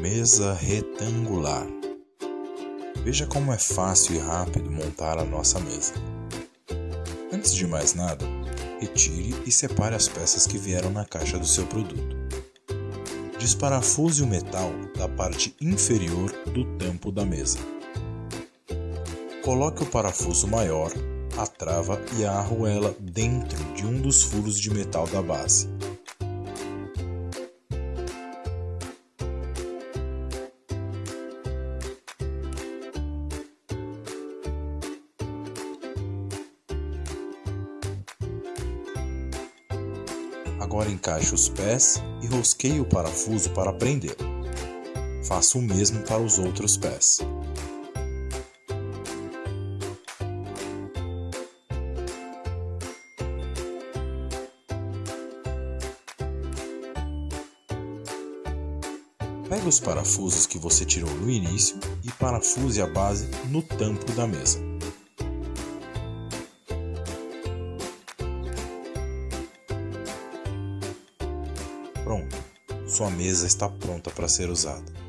Mesa retangular. Veja como é fácil e rápido montar a nossa mesa. Antes de mais nada, retire e separe as peças que vieram na caixa do seu produto. Desparafuse o metal da parte inferior do tampo da mesa. Coloque o parafuso maior, a trava e a arruela dentro de um dos furos de metal da base. Agora encaixe os pés e rosqueie o parafuso para prender. Faça o mesmo para os outros pés. Pegue os parafusos que você tirou no início e parafuse a base no tampo da mesa. Pronto, sua mesa está pronta para ser usada.